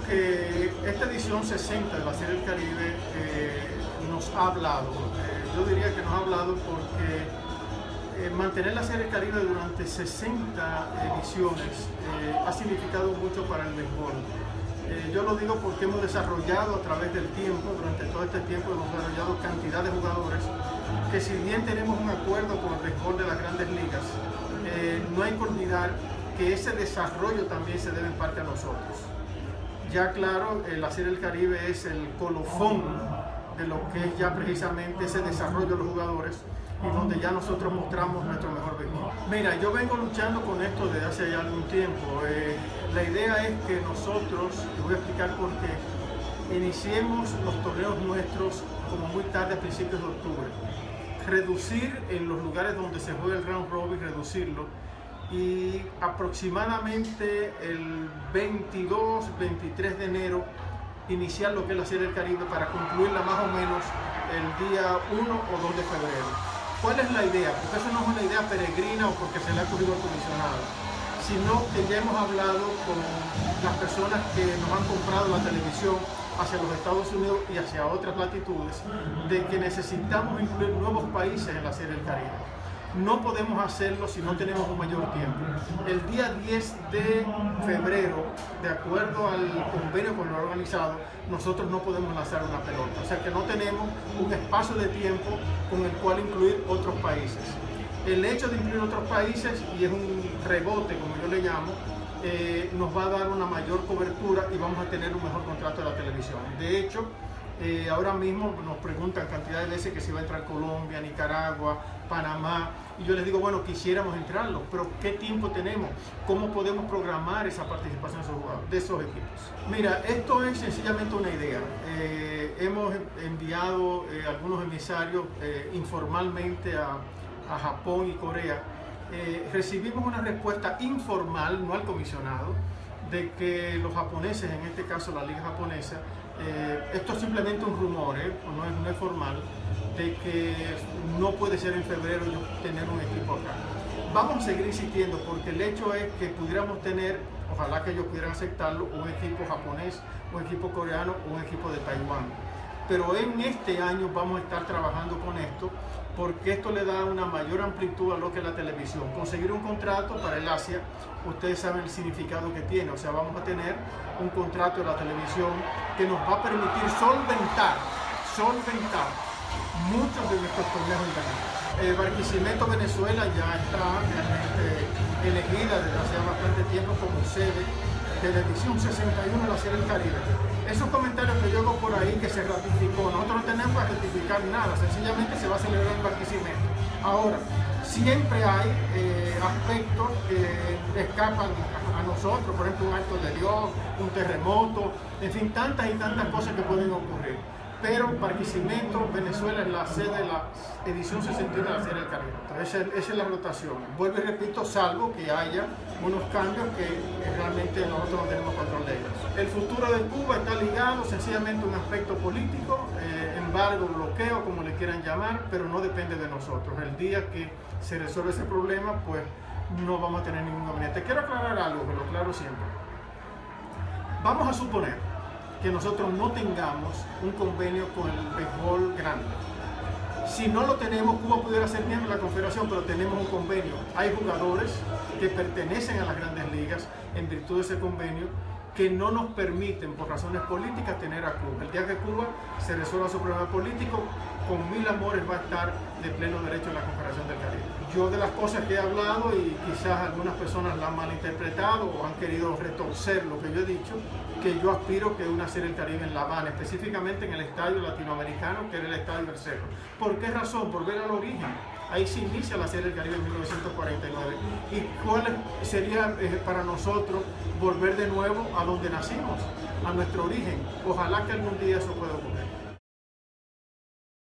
que esta edición 60 de la Serie del Caribe eh, nos ha hablado. Eh, yo diría que nos ha hablado porque eh, mantener la Serie del Caribe durante 60 ediciones ha significado mucho para el béisbol. yo lo digo porque hemos desarrollado a través del tiempo, durante todo este tiempo hemos desarrollado cantidad de jugadores que si bien tenemos un acuerdo con el béisbol de las grandes ligas, no hay que olvidar que ese desarrollo también se debe en parte a nosotros ya claro, la Serie del Caribe es el colofón de lo que es ya precisamente ese desarrollo de los jugadores y donde ya nosotros mostramos nuestro mejor béisbol. Mira, yo vengo luchando con esto desde hace ya algún tiempo. Eh, la idea es que nosotros, te voy a explicar por qué, iniciemos los torneos nuestros como muy tarde a principios de octubre. Reducir en los lugares donde se juega el round robin, reducirlo y aproximadamente el 22, 23 de enero iniciar lo que es la Serie del Caribe para concluirla más o menos el día 1 o 2 de febrero. ¿Cuál es la idea? Porque eso no es una idea peregrina o porque se le ha ocurrido al comisionado, sino que ya hemos hablado con las personas que nos han comprado la televisión hacia los Estados Unidos y hacia otras latitudes, de que necesitamos incluir nuevos países en la Serie del Caribe no podemos hacerlo si no tenemos un mayor tiempo. El día 10 de febrero, de acuerdo al convenio con lo organizado, nosotros no podemos lanzar una pelota. O sea que no tenemos un espacio de tiempo con el cual incluir otros países. El hecho de incluir otros países, y es un rebote como yo le llamo, eh, nos va a dar una mayor cobertura y vamos a tener un mejor contrato de la televisión. De hecho, eh, ahora mismo nos preguntan cantidad de veces que si va a entrar Colombia, Nicaragua, Panamá, y yo les digo, bueno, quisiéramos entrarlo, pero ¿qué tiempo tenemos? ¿Cómo podemos programar esa participación de esos equipos? Mira, esto es sencillamente una idea. Eh, hemos enviado eh, algunos emisarios informalmente a, a, Japón y Corea. recibimos una respuesta informal, no al comisionado, de que los japoneses, en este caso la liga japonesa, eh, esto es simplemente un rumor, ¿eh? no, es, formal, de que no puede ser en febrero tener un equipo acá. Vamos a seguir insistiendo porque el hecho es que pudiéramos tener, ojalá que ellos pudieran aceptarlo, un equipo japonés, un equipo coreano, un equipo de Taiwán. Pero en este año vamos a estar trabajando con esto porque esto le da una mayor amplitud a lo que es la televisión. Conseguir un contrato para el Asia, ustedes saben el significado que tiene, o sea, vamos a tener un contrato de la televisión que nos va a permitir solventar, solventar muchos de nuestros torneos internacionales. El Barquisimeto Venezuela ya está realmente elegida desde hace bastante tiempo como sede de la edición 61 de la Serie del Caribe esos comentarios que yo hago por ahí que se ratificó, nosotros no tenemos que ratificar nada, sencillamente se va a celebrar el Barquisimeto. Ahora, siempre hay eh, aspectos que escapan a, nosotros, por ejemplo un acto de Dios, un terremoto, en fin, tantas y tantas cosas que pueden ocurrir pero Barquisimeto, Venezuela es la sede de la edición 61 de la Serie del Caribe. esa, es la rotación. Vuelvo y repito, salvo que haya unos cambios que realmente nosotros no tenemos control de ellos. El futuro de Cuba está ligado sencillamente a un aspecto político, eh, embargo, bloqueo, como le quieran llamar, pero no depende de nosotros. El día que se resuelve ese problema, pues no vamos a tener ningún inconveniente. Quiero aclarar algo, que lo aclaro siempre. Vamos a suponer que nosotros no tengamos un convenio con el béisbol grande. Si no lo tenemos, Cuba pudiera ser miembro de la confederación, pero tenemos un convenio. Hay jugadores que pertenecen a las grandes ligas en virtud de ese convenio que no nos permiten, por razones políticas, tener a Cuba. El día que Cuba se resuelva su problema político, con mil amores va a estar de pleno derecho en la Confederación del Caribe. Yo de las cosas que he hablado y quizás algunas personas la han malinterpretado o han querido retorcer lo que yo he dicho, que yo aspiro que una serie del Caribe en La Habana, específicamente en el estadio latinoamericano, que era el estadio del Cerro. ¿Por qué razón? Por ver al origen. Ahí se inicia la serie del Caribe en 1949. ¿Y cuál sería eh, para nosotros volver de nuevo a donde nacimos, a nuestro origen? Ojalá que algún día eso pueda ocurrir.